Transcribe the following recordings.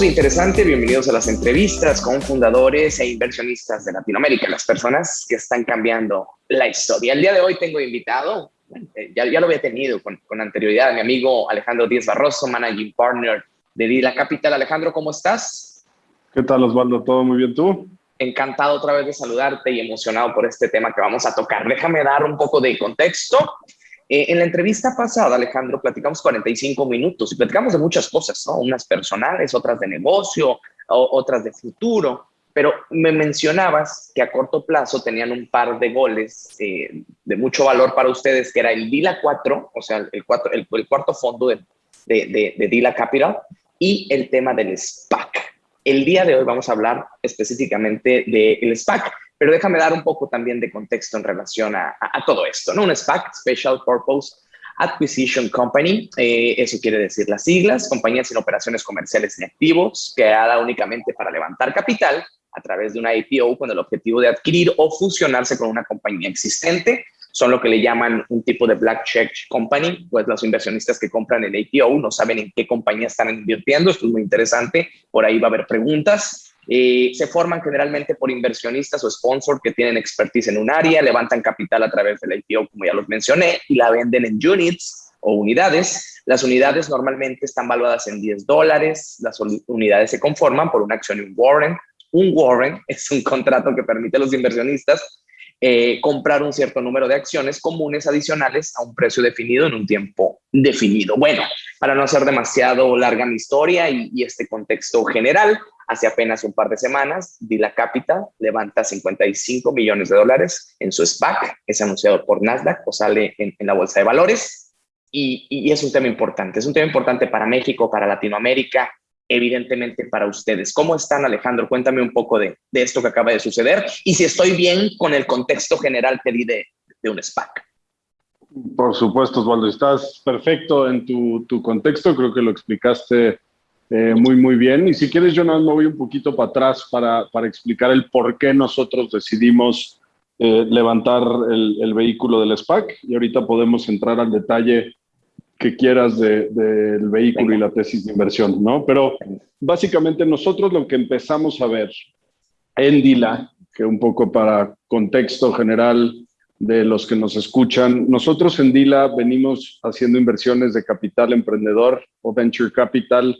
De interesante, bienvenidos a las entrevistas con fundadores e inversionistas de Latinoamérica, las personas que están cambiando la historia. El día de hoy tengo invitado, eh, ya, ya lo había tenido con, con anterioridad, mi amigo Alejandro Díaz Barroso, Managing Partner de Dila Capital. Alejandro, ¿cómo estás? ¿Qué tal, Osvaldo? ¿Todo muy bien tú? Encantado otra vez de saludarte y emocionado por este tema que vamos a tocar. Déjame dar un poco de contexto. Eh, en la entrevista pasada, Alejandro, platicamos 45 minutos y platicamos de muchas cosas, ¿no? Unas personales, otras de negocio, otras de futuro, pero me mencionabas que a corto plazo tenían un par de goles eh, de mucho valor para ustedes, que era el DILA 4, o sea, el, cuatro, el, cuarto fondo de, de, de, DILA Capital, y el tema del SPAC. El día de hoy vamos a hablar específicamente del SPAC. Pero déjame dar un poco también de contexto en relación a, todo esto, ¿no? Un SPAC, Special Purpose Acquisition Company, eh, eso quiere decir las siglas, compañía sin operaciones comerciales ni activos, creada únicamente para levantar capital a través de una IPO con el objetivo de adquirir o fusionarse con una compañía existente. Son lo que le llaman un tipo de black check company, pues los inversionistas que compran el IPO no saben en qué compañía están invirtiendo. Esto es muy interesante, por ahí va a haber preguntas. Eh, se forman generalmente por inversionistas o sponsors que tienen expertise en un área, levantan capital a través del IPO, como ya los mencioné, y la venden en units o unidades. Las unidades normalmente están valuadas en 10 dólares. Las unidades se conforman por una acción y un warrant. Un warrant es un contrato que permite a los inversionistas eh, comprar un cierto número de acciones comunes adicionales a un precio definido en un tiempo definido. Bueno, para no hacer demasiado larga mi historia y, y este contexto general, Hace apenas un par de semanas, Dila Capital levanta 55 millones de dólares en su SPAC, es anunciado por Nasdaq o sale en, la bolsa de valores. Y, es un tema importante, es un tema importante para México, para Latinoamérica, evidentemente para ustedes. ¿Cómo están, Alejandro? Cuéntame un poco de, esto que acaba de suceder y si estoy bien con el contexto general que di de, un SPAC. Por supuesto, Osvaldo, estás perfecto en tu, tu contexto, creo que lo explicaste eh, muy, muy bien. Y si quieres, yo me voy un poquito para atrás para, para explicar el por qué nosotros decidimos eh, levantar el, el, vehículo del SPAC y ahorita podemos entrar al detalle que quieras del de, vehículo y la tesis de inversión, ¿no? Pero básicamente nosotros lo que empezamos a ver en Dila, que un poco para contexto general de los que nos escuchan, nosotros en Dila venimos haciendo inversiones de capital emprendedor o venture capital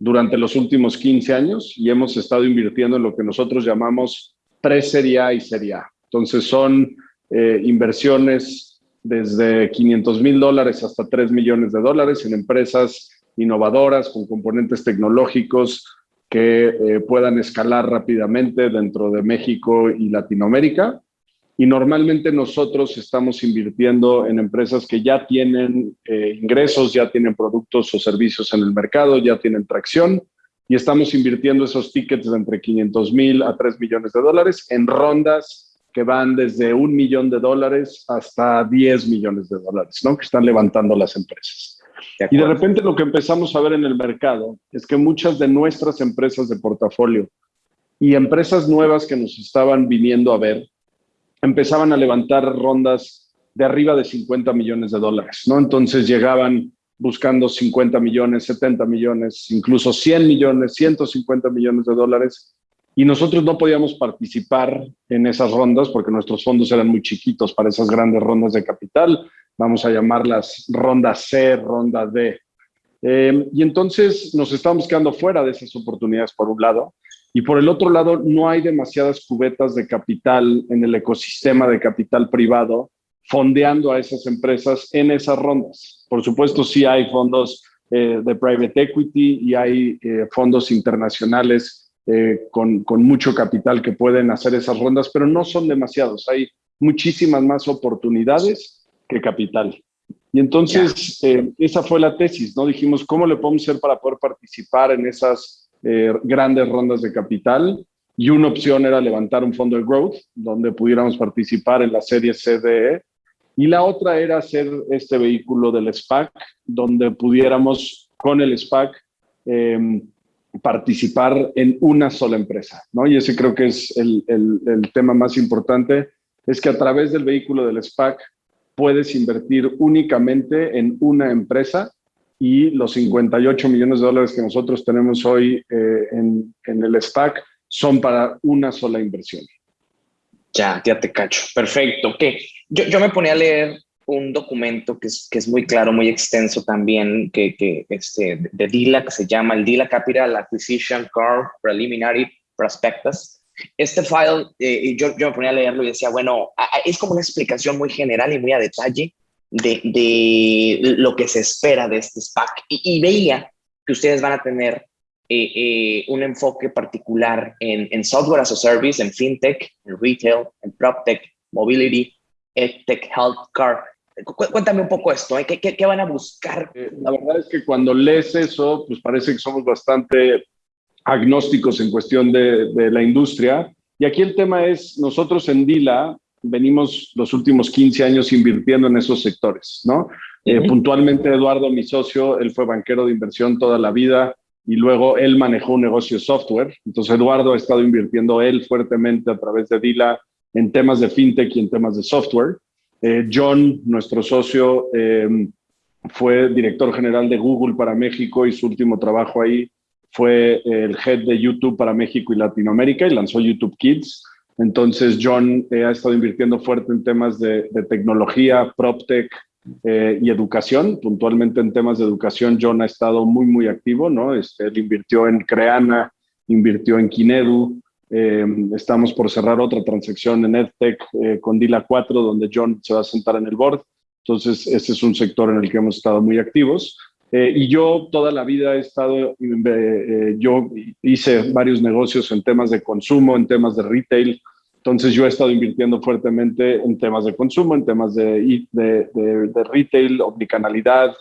durante los últimos 15 años y hemos estado invirtiendo en lo que nosotros llamamos pre-serie A y serie A. Entonces son eh, inversiones desde 500 mil dólares hasta 3 millones de dólares en empresas innovadoras con componentes tecnológicos que eh, puedan escalar rápidamente dentro de México y Latinoamérica y normalmente nosotros estamos invirtiendo en empresas que ya tienen eh, ingresos, ya tienen productos o servicios en el mercado, ya tienen tracción y estamos invirtiendo esos tickets de entre 500 mil a 3 millones de dólares en rondas que van desde un millón de dólares hasta 10 millones de dólares, ¿no? Que están levantando las empresas. y de repente lo que empezamos a ver en el mercado es que muchas de nuestras empresas de portafolio y empresas nuevas que nos estaban viniendo a ver empezaban a levantar rondas de arriba de 50 millones de dólares, ¿no? Entonces llegaban buscando 50 millones, 70 millones, incluso 100 millones, 150 millones de dólares. Y nosotros no podíamos participar en esas rondas porque nuestros fondos eran muy chiquitos para esas grandes rondas de capital. Vamos a llamarlas ronda C, ronda D. Eh, y entonces nos estábamos quedando fuera de esas oportunidades por un lado. Y por el otro lado, no hay demasiadas cubetas de capital en el ecosistema de capital privado fondeando a esas empresas en esas rondas. Por supuesto, sí hay fondos eh, de private equity y hay eh, fondos internacionales eh, con, con, mucho capital que pueden hacer esas rondas, pero no son demasiados. Hay muchísimas más oportunidades que capital. Y entonces, esa fue la tesis, ¿no? Dijimos, ¿cómo le podemos hacer para poder participar en esas eh, grandes rondas de capital y una opción era levantar un fondo de growth donde pudiéramos participar en la serie CDE y la otra era hacer este vehículo del SPAC donde pudiéramos con el SPAC em, participar en una sola empresa, ¿no? Y ese creo que es el, el, el tema más importante, es que a través del vehículo del SPAC puedes invertir únicamente en una empresa y los 58 millones de dólares que nosotros tenemos hoy eh, en, en, el SPAC son para una sola inversión. Ya, ya te cacho. Perfecto. ¿Qué? Yo, yo me ponía a leer un documento que es, que es muy claro, muy extenso también, que, que este, de DILA, que se llama el DILA Capital Acquisition Curve Preliminary Prospectus. Este file, eh, yo, yo me ponía a leerlo y decía, bueno, es como una explicación muy general y muy a detalle de, de lo que se espera de este SPAC. Y, veía que ustedes van a tener eh, eh, un enfoque particular en, en, software as a service, en fintech, en retail, en proptech, mobility, edtech, healthcare. Cuéntame un poco esto, ¿eh? ¿Qué, qué, qué, van a buscar? La verdad es que cuando lees eso, pues parece que somos bastante agnósticos en cuestión de, de la industria. Y aquí el tema es, nosotros en Dila venimos los últimos 15 años invirtiendo en esos sectores, ¿no? Eh, puntualmente Eduardo, mi socio, él fue banquero de inversión toda la vida y luego él manejó un negocio de software. Entonces Eduardo ha estado invirtiendo él fuertemente a través de Dila en temas de fintech y en temas de software. Eh, John, nuestro socio, em, fue director general de Google para México y su último trabajo ahí fue el head de YouTube para México y Latinoamérica y lanzó YouTube Kids. Entonces, John eh, ha estado invirtiendo fuerte en temas de, tecnología, PropTech eh, y educación. Puntualmente en temas de educación, John ha estado muy, muy activo, ¿no? Este, él invirtió en Creana, invirtió en Kinedu. Eh, estamos por cerrar otra transacción en EdTech con Dila 4, donde John se va a sentar en el board. Entonces, ese es un sector en el que hemos estado muy activos. Eh, y yo toda la vida he estado, eh, eh, yo hice varios negocios en temas de consumo, en temas de retail. Entonces yo he estado invirtiendo fuertemente en temas de consumo, en temas de, de, de, retail, omnicanalidad,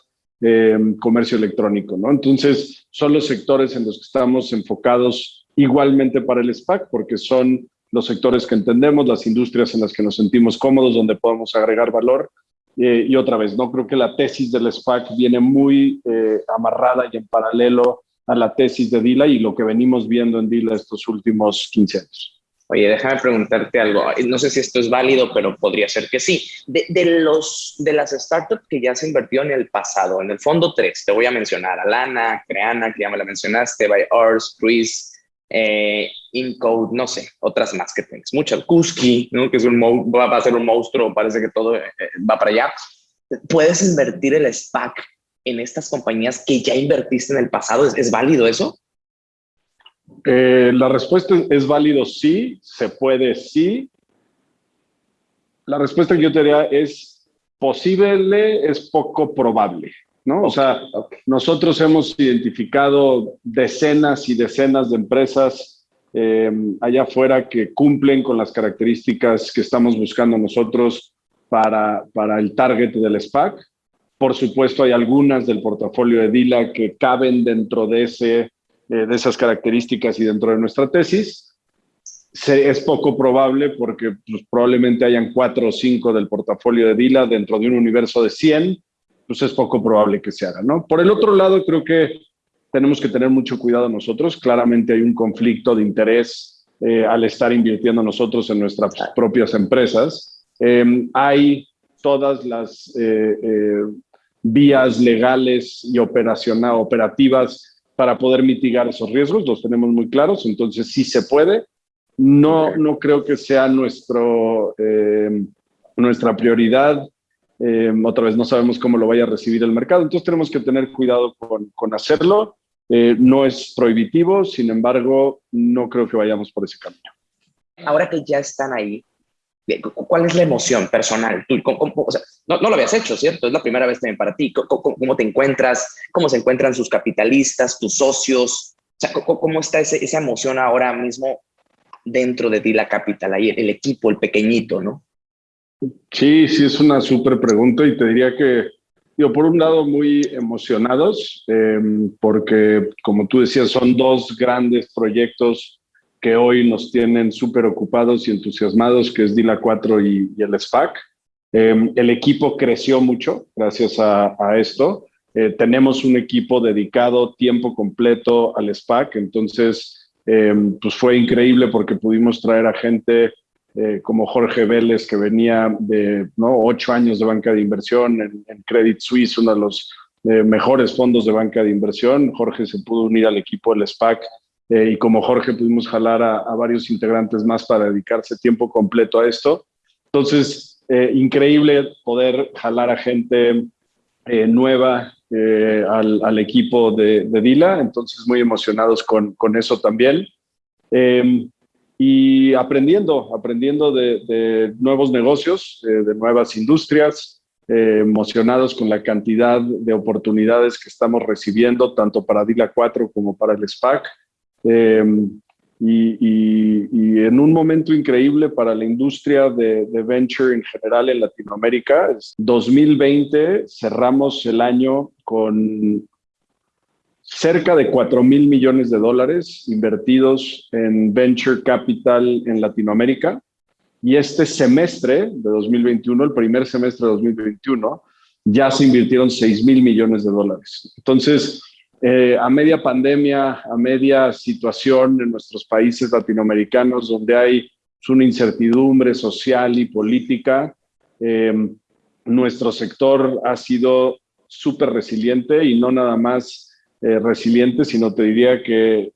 comercio electrónico, ¿no? Entonces son los sectores en los que estamos enfocados igualmente para el SPAC, porque son los sectores que entendemos, las industrias en las que nos sentimos cómodos, donde podemos agregar valor eh, y otra vez, no creo que la tesis del SPAC viene muy eh, amarrada y en paralelo a la tesis de Dila y lo que venimos viendo en Dila estos últimos 15 años. Oye, déjame preguntarte algo. No sé si esto es válido, pero podría ser que sí. De, de, los, de las startups que ya se invirtió en el pasado, en el fondo 3, te voy a mencionar Alana, Creana, que ya me la mencionaste, By Ours, Chris, eh, Incode, no sé, otras más que tengas. Muchas, Kuski, que es un va a ser un monstruo, parece que todo eh, va para allá. ¿Puedes invertir el SPAC en estas compañías que ya invertiste en el pasado? ¿Es, válido eso? Eh, la respuesta es válido sí, se puede sí. La respuesta que yo te diría es posible, es poco probable. ¿No? O sea, nosotros hemos identificado decenas y decenas de empresas eh, allá afuera que cumplen con las características que estamos buscando nosotros para, para el target del SPAC. Por supuesto, hay algunas del portafolio de Dila que caben dentro de, ese, eh, de esas características y dentro de nuestra tesis. Se, es poco probable porque pues, probablemente hayan cuatro o cinco del portafolio de Dila dentro de un universo de 100 pues es poco probable que se haga, ¿no? Por el otro lado, creo que tenemos que tener mucho cuidado nosotros. Claramente hay un conflicto de interés eh, al estar invirtiendo nosotros en nuestras propias empresas. Em, hay todas las eh, eh, vías legales y operativas para poder mitigar esos riesgos, los tenemos muy claros, entonces sí se puede. No, no creo que sea nuestro, nuestra prioridad eh, otra vez no sabemos cómo lo vaya a recibir el mercado, entonces tenemos que tener cuidado con, con hacerlo. Eh, no es prohibitivo, sin embargo, no creo que vayamos por ese camino. Ahora que ya están ahí, ¿cuál es la emoción personal? ¿Tú, o sea, no, lo habías hecho, ¿cierto? Es la primera vez también para ti. ¿Cómo, te encuentras? ¿Cómo se encuentran sus capitalistas, tus socios? ¿cómo, está ese, esa emoción ahora mismo dentro de ti, la capital, ahí el equipo, el pequeñito, ¿no? Sí, sí, es una súper pregunta y te diría que, digo, por un lado muy emocionados, em, porque como tú decías, son dos grandes proyectos que hoy nos tienen súper ocupados y entusiasmados, que es Dila 4 y, el SPAC. Em, el equipo creció mucho gracias a, esto. Eh, tenemos un equipo dedicado tiempo completo al SPAC, entonces, em, pues fue increíble porque pudimos traer a gente eh, como Jorge Vélez, que venía de ¿no? ocho años de banca de inversión en, Credit Suisse, uno de los mejores fondos de banca de inversión. Jorge se pudo unir al equipo del SPAC y como Jorge pudimos jalar a, a, varios integrantes más para dedicarse tiempo completo a esto. Entonces, increíble poder jalar a gente nueva al, al, equipo de, de, Dila, entonces muy emocionados con, con eso también. Em, y aprendiendo, aprendiendo de, nuevos negocios, eh, de nuevas industrias, eh, emocionados con la cantidad de oportunidades que estamos recibiendo, tanto para DILA 4 como para el SPAC. Em, y, y, en un momento increíble para la industria de, de, venture en general en Latinoamérica. 2020 cerramos el año con cerca de 4 mil millones de dólares invertidos en venture capital en Latinoamérica. Y este semestre de 2021, el primer semestre de 2021, ya se invirtieron 6 mil millones de dólares. Entonces, eh, a media pandemia, a media situación en nuestros países latinoamericanos donde hay una incertidumbre social y política, eh, nuestro sector ha sido súper resiliente y no nada más eh, resilientes, sino te diría que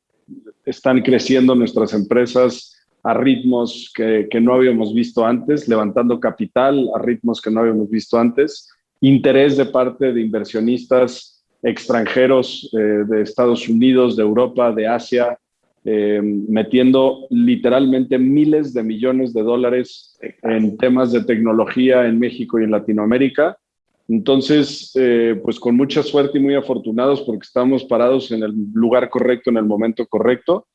están creciendo nuestras empresas a ritmos que, no habíamos visto antes, levantando capital a ritmos que no habíamos visto antes, interés de parte de inversionistas extranjeros eh, de Estados Unidos, de Europa, de Asia, eh, metiendo literalmente miles de millones de dólares en temas de tecnología en México y en Latinoamérica. Entonces, eh, pues con mucha suerte y muy afortunados porque estamos parados en el lugar correcto, en el momento correcto.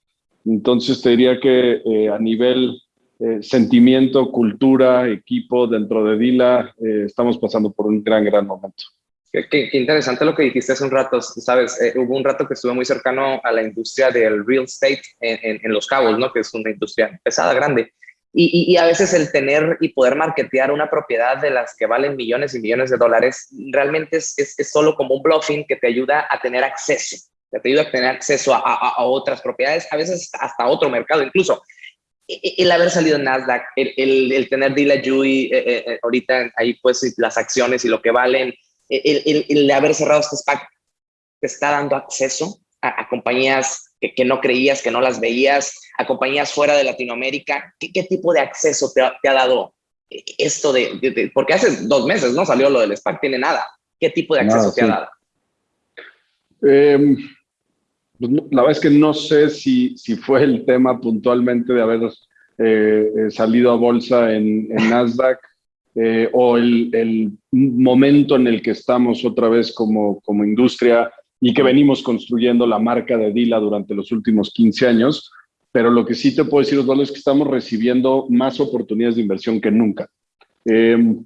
Entonces, te diría que eh, a nivel eh, sentimiento, cultura, equipo dentro de Dila, estamos pasando por un gran, gran momento. Qué, interesante lo que dijiste hace un rato, sabes, hubo un rato que estuve muy cercano a la industria del real estate en, en Los Cabos, ¿no? Que es una industria pesada, grande. Y, a veces el tener y poder marketear una propiedad de las que valen millones y millones de dólares realmente es, es, solo como un bluffing que te ayuda a tener acceso, te ayuda a tener acceso a, a, otras propiedades, a veces hasta otro mercado incluso. El haber salido en Nasdaq, el, el, el tener Dila Jui, eh, eh, eh, ahorita ahí pues las acciones y lo que valen, el, el haber cerrado este SPAC te está dando acceso a, a compañías que, que, no creías, que no las veías, a compañías fuera de Latinoamérica? ¿Qué, qué tipo de acceso te ha, te ha dado esto de, Porque hace dos meses no salió lo del SPAC, tiene nada. ¿Qué tipo de acceso te ha dado? Eh, la verdad es que no sé si, si fue el tema puntualmente de haber eh, eh salido a bolsa en, en Nasdaq eh, o el, el, momento en el que estamos otra vez como, como industria y que venimos construyendo la marca de Dila durante los últimos 15 años pero lo que sí te puedo decir, Osvaldo, es que estamos recibiendo más oportunidades de inversión que nunca. Em,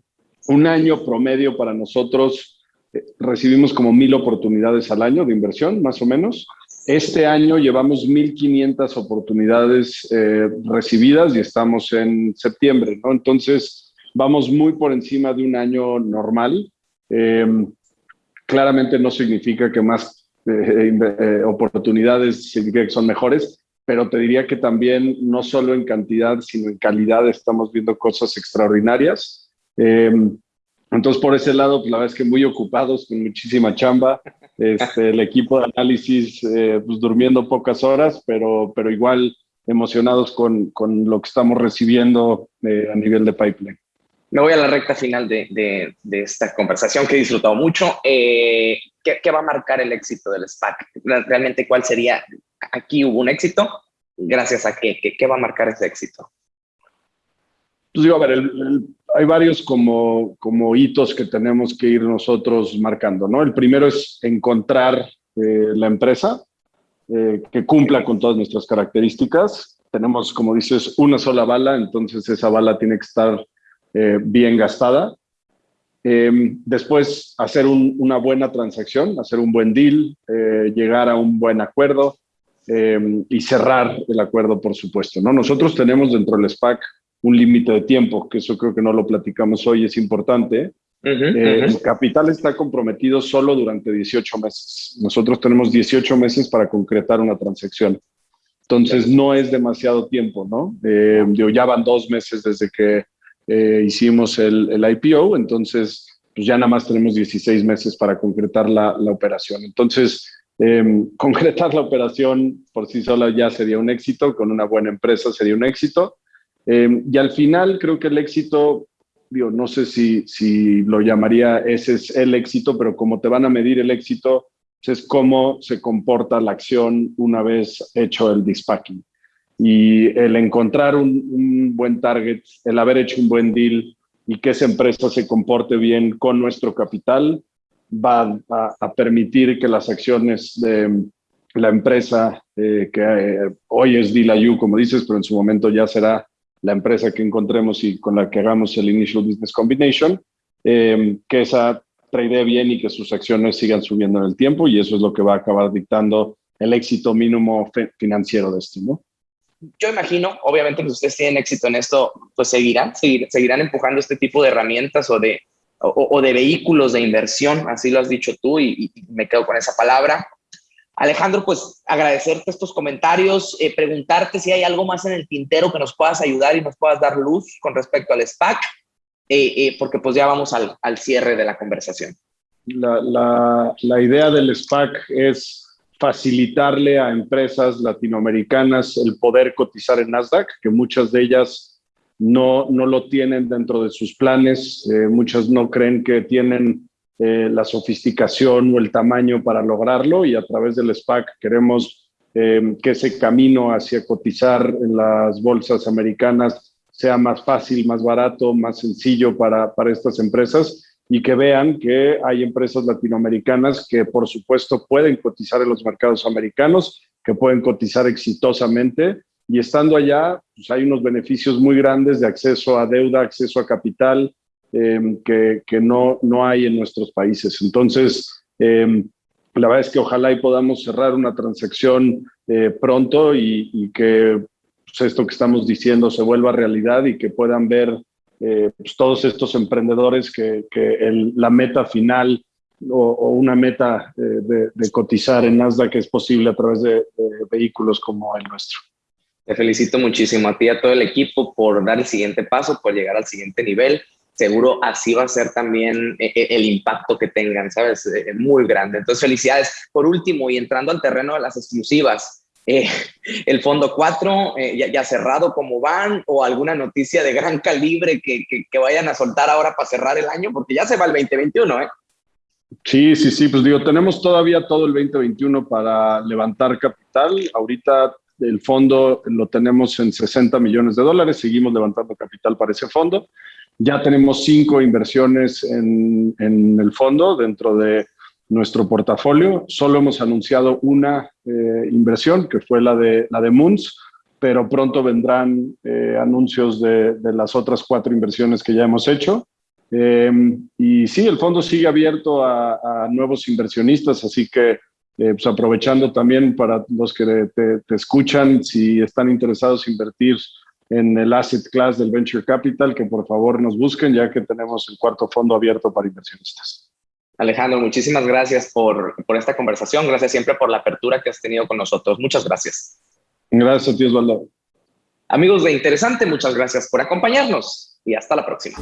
un año promedio para nosotros, eh, recibimos como mil oportunidades al año de inversión, más o menos. Este año llevamos 1.500 oportunidades eh, recibidas y estamos en septiembre, ¿no? Entonces, vamos muy por encima de un año normal. Claramente no significa que más eh, oportunidades significa que son mejores, pero te diría que también no solo en cantidad, sino en calidad estamos viendo cosas extraordinarias. Em, entonces, por ese lado, pues, la verdad es que muy ocupados, con muchísima chamba. Este, el equipo de análisis, eh, pues durmiendo pocas horas, pero, pero igual emocionados con, con lo que estamos recibiendo eh, a nivel de pipeline. Me voy a la recta final de, de, esta conversación que he disfrutado mucho. Eh, ¿qué, ¿qué, va a marcar el éxito del SPAC? Realmente, ¿cuál sería aquí hubo un éxito, gracias a qué, qué, va a marcar ese éxito. Pues digo, a ver, hay varios como, como hitos que tenemos que ir nosotros marcando, ¿no? El primero es encontrar eh, la empresa eh, que cumpla con todas nuestras características. Tenemos, como dices, una sola bala, entonces esa bala tiene que estar eh, bien gastada. después, hacer una buena transacción, hacer un buen deal, llegar a un buen acuerdo, Em, y cerrar el acuerdo, por supuesto. ¿no? Nosotros tenemos dentro del SPAC un límite de tiempo, que eso creo que no lo platicamos hoy, es importante. Eh, el capital está comprometido solo durante 18 meses. Nosotros tenemos 18 meses para concretar una transacción. Entonces, no es demasiado tiempo, ¿no? Eh, ya van dos meses desde que eh, hicimos el, el, IPO, entonces pues ya nada más tenemos 16 meses para concretar la, la operación. Entonces, em, concretar la operación por sí sola ya sería un éxito, con una buena empresa sería un éxito. Em, y al final creo que el éxito, digo, no sé si, si lo llamaría ese es el éxito, pero como te van a medir el éxito, pues es cómo se comporta la acción una vez hecho el dispacking. Y el encontrar un, un buen target, el haber hecho un buen deal, y que esa empresa se comporte bien con nuestro capital, va a, permitir que las acciones de la empresa, eh, que eh, hoy es Dilayu, como dices, pero en su momento ya será la empresa que encontremos y con la que hagamos el Initial Business Combination, eh, que esa trade bien y que sus acciones sigan subiendo en el tiempo y eso es lo que va a acabar dictando el éxito mínimo financiero de esto, ¿no? Yo imagino, obviamente, que ustedes tienen éxito en esto, pues seguirán, seguirán empujando este tipo de herramientas o de, o, de vehículos de inversión, así lo has dicho tú y, me quedo con esa palabra. Alejandro, pues agradecerte estos comentarios, eh, preguntarte si hay algo más en el tintero que nos puedas ayudar y nos puedas dar luz con respecto al SPAC, eh, eh, porque pues ya vamos al, al, cierre de la conversación. La, la, la idea del SPAC es facilitarle a empresas latinoamericanas el poder cotizar en Nasdaq, que muchas de ellas no, no lo tienen dentro de sus planes, eh, muchas no creen que tienen eh, la sofisticación o el tamaño para lograrlo y a través del SPAC queremos eh, que ese camino hacia cotizar en las bolsas americanas sea más fácil, más barato, más sencillo para, para estas empresas y que vean que hay empresas latinoamericanas que por supuesto pueden cotizar en los mercados americanos, que pueden cotizar exitosamente y estando allá pues hay unos beneficios muy grandes de acceso a deuda, acceso a capital em, que, que, no, no hay en nuestros países. Entonces, eh, la verdad es que ojalá y podamos cerrar una transacción eh, pronto y, y que pues, esto que estamos diciendo se vuelva realidad y que puedan ver eh, pues todos estos emprendedores que, la meta final o, una meta de, cotizar en Nasdaq es posible a través de, vehículos como el nuestro. Te felicito muchísimo a ti y a todo el equipo por dar el siguiente paso, por llegar al siguiente nivel. Seguro así va a ser también eh, eh, el impacto que tengan, ¿sabes? Muy grande. Entonces, felicidades. Por último, y entrando al terreno de las exclusivas, eh, el fondo 4 eh, ya, cerrado como van o alguna noticia de gran calibre que, que, vayan a soltar ahora para cerrar el año, porque ya se va el 2021, ¿eh? Sí, sí, sí, pues digo, tenemos todavía todo el 2021 para levantar capital. Ahorita el fondo lo tenemos en 60 millones de dólares, seguimos levantando capital para ese fondo. Ya tenemos cinco inversiones en, en el fondo dentro de nuestro portafolio. Solo hemos anunciado una eh, inversión, que fue la de, la de Moons, pero pronto vendrán eh, anuncios de, las otras cuatro inversiones que ya hemos hecho. Em, y sí, el fondo sigue abierto a, nuevos inversionistas, así que eh, pues aprovechando también para los que te, escuchan, si están interesados en invertir en el asset class del venture capital, que por favor nos busquen, ya que tenemos el cuarto fondo abierto para inversionistas. Alejandro, muchísimas gracias por, por, esta conversación. Gracias siempre por la apertura que has tenido con nosotros. Muchas gracias. Gracias a ti, Osvaldo. Amigos de Interesante, muchas gracias por acompañarnos y hasta la próxima.